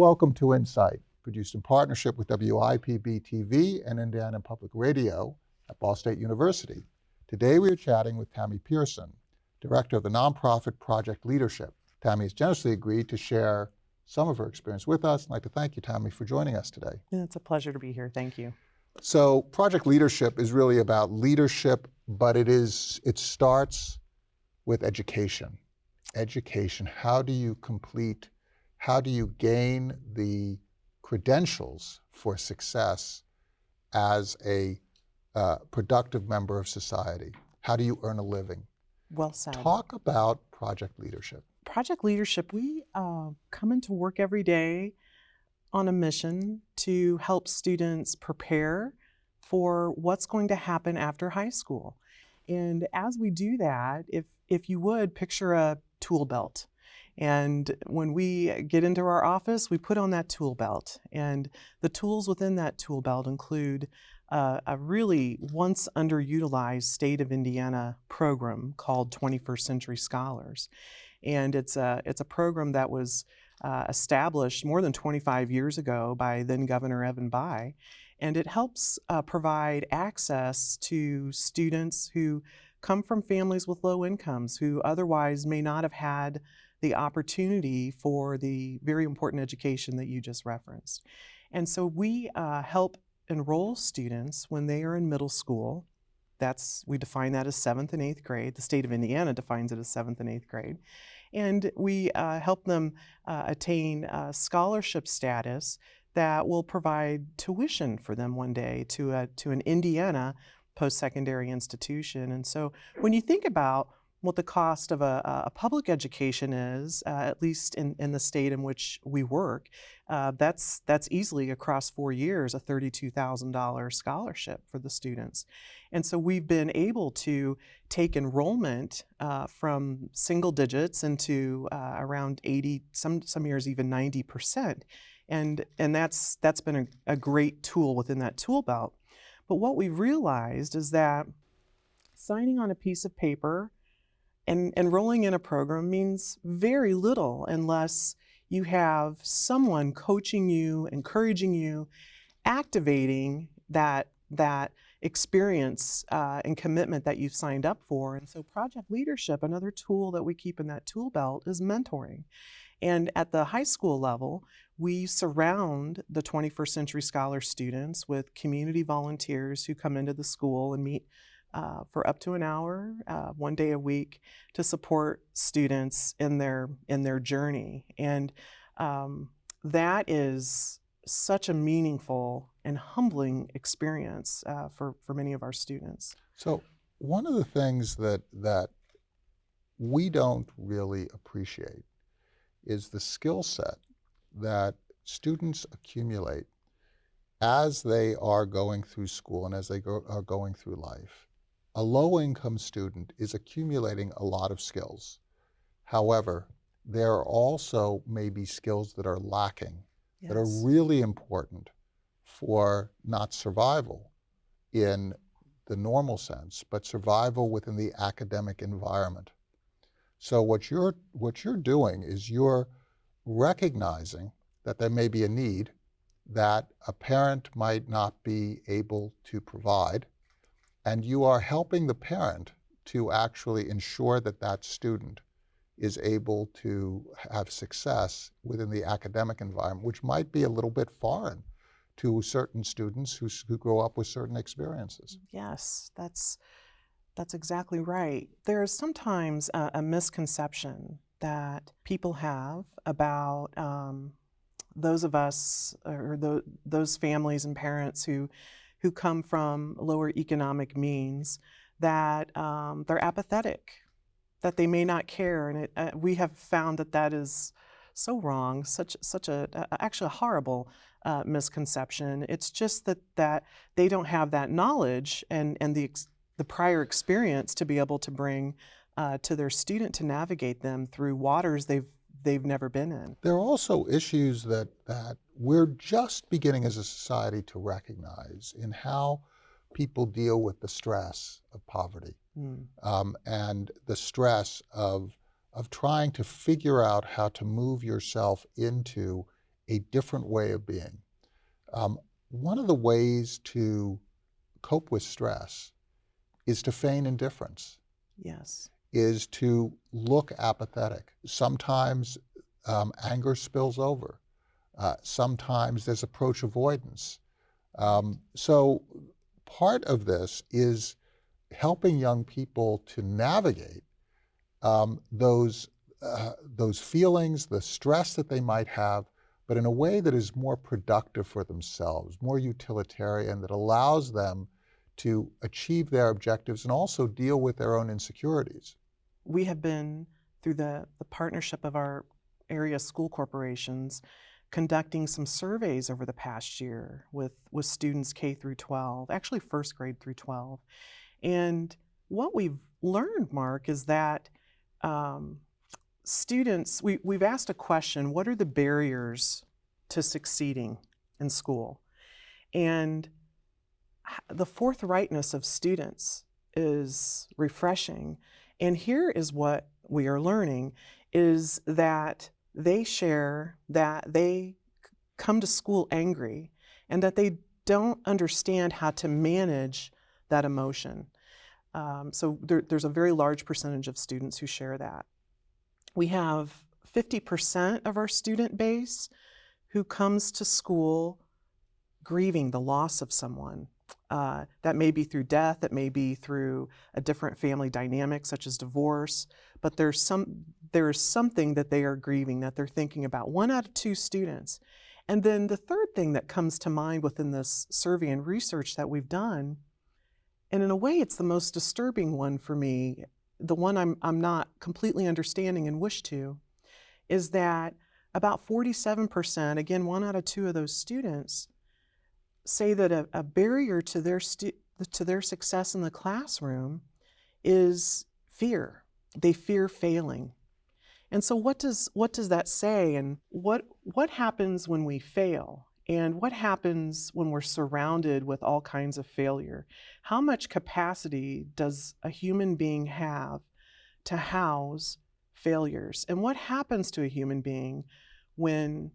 Welcome to Insight, produced in partnership with WIPB TV and Indiana Public Radio at Ball State University. Today we are chatting with Tammy Pearson, Director of the nonprofit Project Leadership. Tammy has generously agreed to share some of her experience with us. I'd like to thank you, Tammy, for joining us today. Yeah, it's a pleasure to be here. Thank you. So Project Leadership is really about leadership, but it is it starts with education. Education. How do you complete, how do you gain the credentials for success as a uh, productive member of society? How do you earn a living? Well said. Talk about project leadership. Project Leadership, we uh, come into work every day on a mission to help students prepare for what's going to happen after high school. And as we do that, if, if you would picture a tool belt. And when we get into our office, we put on that tool belt. And the tools within that tool belt include uh, a really once underutilized state of Indiana program called 21st Century Scholars. And it's a, it's a program that was uh, established more than 25 years ago by then Governor Evan Bayh. And it helps uh, provide access to students who come from families with low incomes who otherwise may not have had the opportunity for the very important education that you just referenced. And so we uh, help enroll students when they are in middle school. That's, we define that as seventh and eighth grade. The state of Indiana defines it as seventh and eighth grade. And we uh, help them uh, attain uh, scholarship status that will provide tuition for them one day to, a, to an Indiana post-secondary institution. And so when you think about what the cost of a, a public education is, uh, at least in, in the state in which we work, uh, that's, that's easily across four years a $32,000 scholarship for the students. And so we've been able to take enrollment uh, from single digits into uh, around 80, some, some years even 90%. And, and that's, that's been a, a great tool within that tool belt. But what we've realized is that signing on a piece of paper and enrolling in a program means very little unless you have someone coaching you, encouraging you, activating that, that experience uh, and commitment that you've signed up for. And so project leadership, another tool that we keep in that tool belt is mentoring. And at the high school level, we surround the 21st Century Scholar students with community volunteers who come into the school and meet uh, for up to an hour, uh, one day a week, to support students in their in their journey. And um, that is such a meaningful and humbling experience uh, for for many of our students. So one of the things that that we don't really appreciate is the skill set that students accumulate as they are going through school and as they go, are going through life a low-income student is accumulating a lot of skills. However, there are also maybe skills that are lacking yes. that are really important for not survival in the normal sense, but survival within the academic environment. So what you're, what you're doing is you're recognizing that there may be a need that a parent might not be able to provide, and you are helping the parent to actually ensure that that student is able to have success within the academic environment, which might be a little bit foreign to certain students who, who grow up with certain experiences. Yes, that's, that's exactly right. There is sometimes a, a misconception that people have about um, those of us or the, those families and parents who who come from lower economic means that um, they're apathetic, that they may not care. And it, uh, we have found that that is so wrong, such, such a, actually a horrible uh, misconception. It's just that, that they don't have that knowledge and, and the, the prior experience to be able to bring uh, to their student to navigate them through waters they've they've never been in. There are also issues that, that we're just beginning as a society to recognize in how people deal with the stress of poverty mm. um, and the stress of, of trying to figure out how to move yourself into a different way of being. Um, one of the ways to cope with stress is to feign indifference, Yes. Is to look apathetic. Sometimes um, anger spills over. Uh, sometimes there's approach avoidance. Um, so part of this is helping young people to navigate um, those uh, those feelings, the stress that they might have, but in a way that is more productive for themselves, more utilitarian, that allows them to achieve their objectives and also deal with their own insecurities. We have been, through the, the partnership of our area school corporations, conducting some surveys over the past year with, with students K through 12, actually first grade through 12. And what we've learned, Mark, is that um, students, we, we've asked a question what are the barriers to succeeding in school? And the forthrightness of students is refreshing. And here is what we are learning is that they share that they come to school angry and that they don't understand how to manage that emotion. Um, so there, there's a very large percentage of students who share that. We have 50% of our student base who comes to school grieving the loss of someone. Uh, that may be through death, that may be through a different family dynamic such as divorce, but there's some there's something that they are grieving that they're thinking about. One out of two students. And then the third thing that comes to mind within this survey and research that we've done, and in a way it's the most disturbing one for me, the one I'm, I'm not completely understanding and wish to, is that about 47%, again, one out of two of those students, say that a, a barrier to their, to their success in the classroom is fear. They fear failing. And so what does, what does that say? And what, what happens when we fail? And what happens when we're surrounded with all kinds of failure? How much capacity does a human being have to house failures? And what happens to a human being when,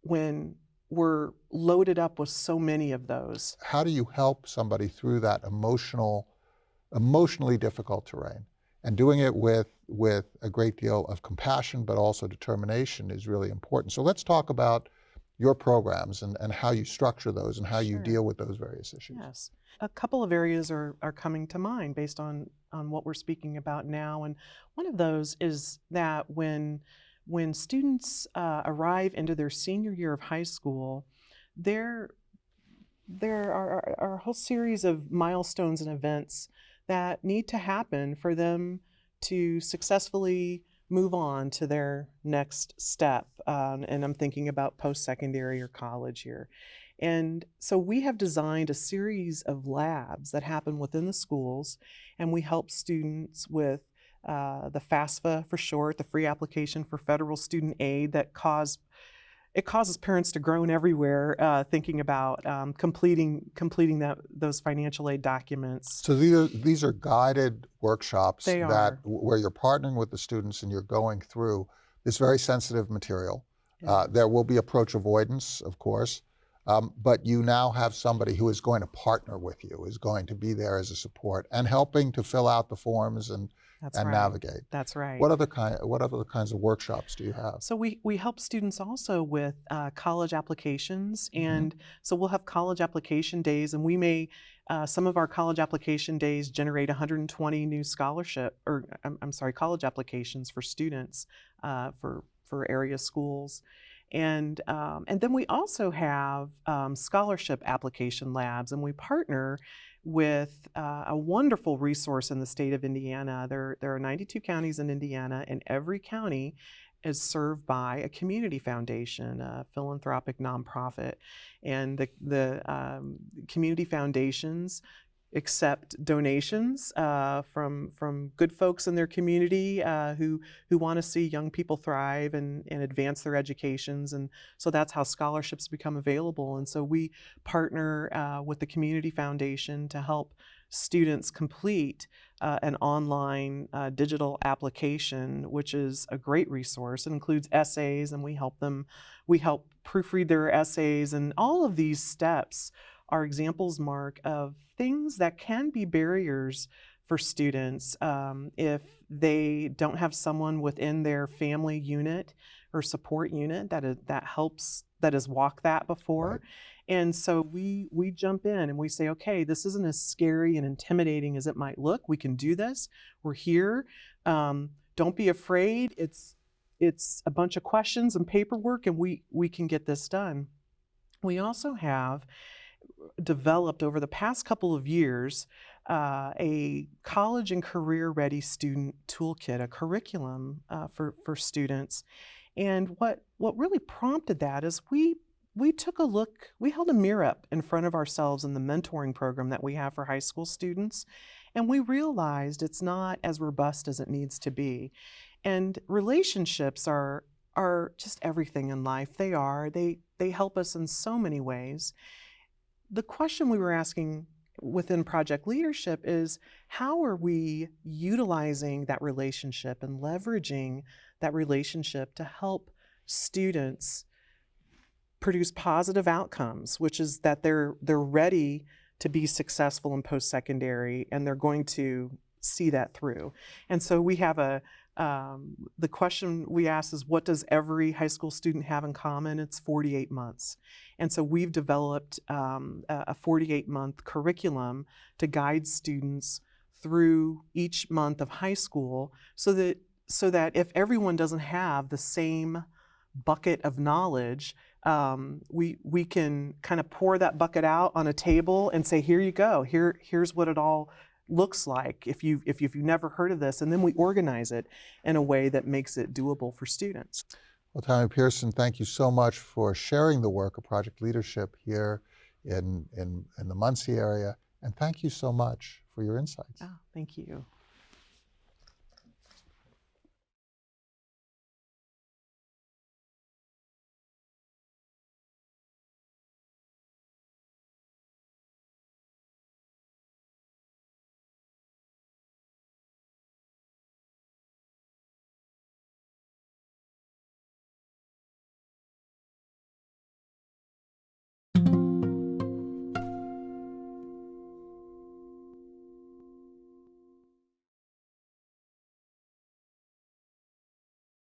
when we're loaded up with so many of those? How do you help somebody through that emotional, emotionally difficult terrain? And doing it with, with a great deal of compassion, but also determination is really important. So let's talk about your programs and, and how you structure those and how you deal with those various issues. Yes. A couple of areas are, are coming to mind based on, on what we're speaking about now. And one of those is that when, when students uh, arrive into their senior year of high school, there, there are, are a whole series of milestones and events that need to happen for them to successfully move on to their next step. Um, and I'm thinking about post secondary or college here. And so we have designed a series of labs that happen within the schools, and we help students with uh, the FAFSA for short, the free application for federal student aid that cause it causes parents to groan everywhere uh, thinking about um, completing completing that those financial aid documents. So these are, these are guided workshops They that are. where you're partnering with the students and you're going through this very sensitive material. Uh, there will be approach avoidance, of course, um, but you now have somebody who is going to partner with you, is going to be there as a support and helping to fill out the forms and, That's and right. navigate. That's right. What other kind? What other kinds of workshops do you have? So we, we help students also with uh, college applications, Mhm. and so we'll have college application days, and we may uh, some of our college application days generate 120 new scholarship, or I'm, I'm sorry, college applications for students uh, for for area schools, and um, and then we also have um, scholarship application labs, and we partner with uh, a wonderful resource in the state of Indiana. There there are 92 counties in Indiana, and every county is served by a community foundation, a philanthropic nonprofit, and the the um, community foundations accept donations uh, from from good folks in their community uh, who who want to see young people thrive and, and advance their educations, and so that's how scholarships become available. And so we partner uh, with the community foundation to help students complete uh, an online uh, digital application, which is a great resource. It includes essays, and we help them, we help proofread their essays, and all of these steps are examples, Mark, of things that can be barriers for students um, if they don't have someone within their family unit or support unit that is, that helps that has walked that before. Right. And so we we jump in and we say, okay, this isn't as scary and intimidating as it might look. We can do this. We're here. Um, don't be afraid. It's it's a bunch of questions and paperwork, and we we can get this done. We also have developed over the past couple of years uh, a college and career ready student toolkit, a curriculum uh, for, for students. And what, what really prompted that is we, we took a look, we held a mirror up in front of ourselves in the mentoring program that we have for high school students. And we realized it's not as robust as it needs to be. And relationships are, are just everything in life. They are. They, they help us in so many ways the question we were asking within project leadership is how are we utilizing that relationship and leveraging that relationship to help students produce positive outcomes which is that they're they're ready to be successful in post-secondary and they're going to see that through? And so we have a um, the question we ask is what does every high school student have in common? It's 48 months. And so we've developed um, a 48 month curriculum to guide students through each month of high school so that so that if everyone doesn't have the same bucket of knowledge, um, we we can kind of pour that bucket out on a table and say, here you go. Here here's what it all looks like if you've, if you've never heard of this, and then we organize it in a way that makes it doable for students. Well, Tammy Pearson, thank you so much for sharing the work of project leadership here in, in, in the Muncie area, and thank you so much for your insights. Oh, thank you.